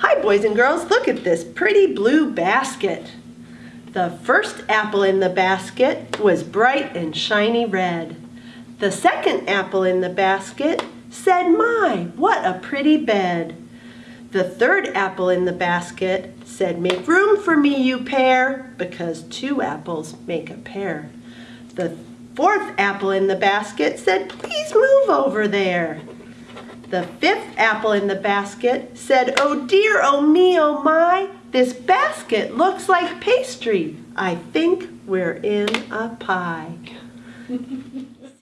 Hi boys and girls, look at this pretty blue basket. The first apple in the basket was bright and shiny red. The second apple in the basket said, my, what a pretty bed. The third apple in the basket said, make room for me, you pair, because two apples make a pair. The fourth apple in the basket said, please move over there. The fifth apple in the basket said, Oh dear, oh me, oh my, this basket looks like pastry. I think we're in a pie.